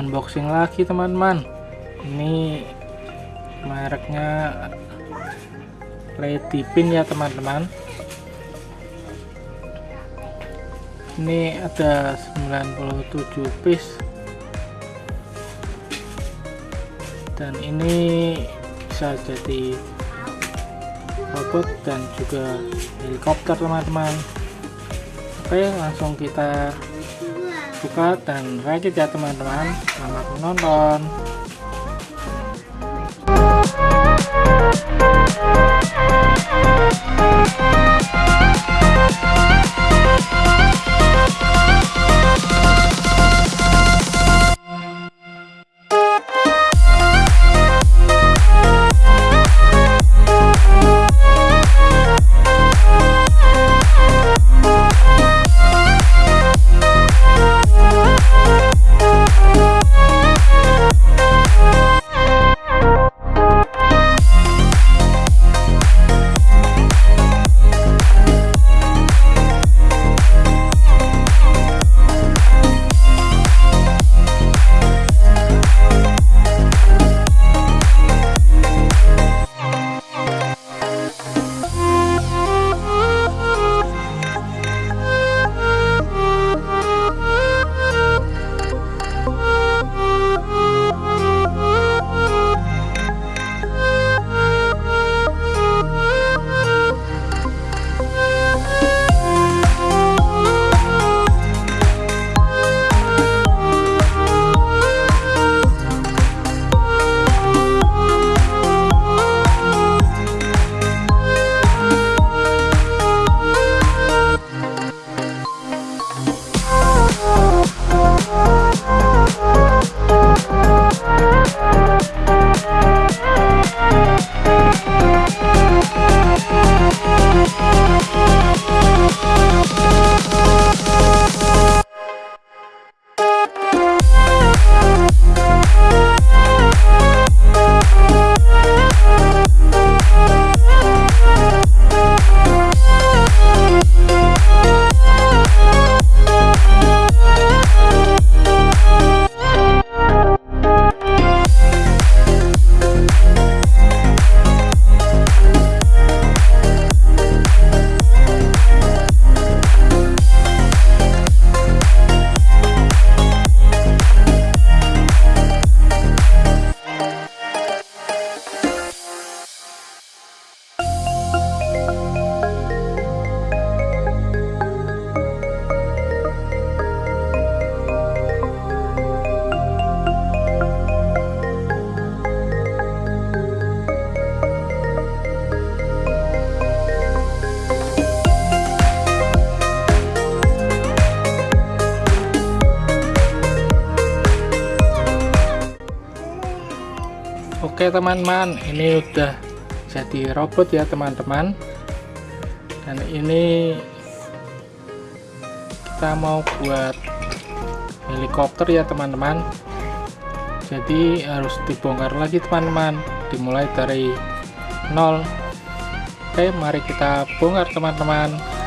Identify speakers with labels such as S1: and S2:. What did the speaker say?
S1: unboxing lagi teman-teman. Ini mereknya Lady Pin ya teman-teman. Ini ada 97 piece. Dan ini bisa jadi robot dan juga helikopter teman-teman. Oke langsung kita buka dan rakit ya teman-teman. Selamat menonton Oke teman-teman ini udah jadi robot ya teman-teman. Dan ini kita mau buat helikopter ya teman-teman. Jadi harus dibongkar lagi teman-teman. Dimulai dari nol. Oke mari kita bongkar teman-teman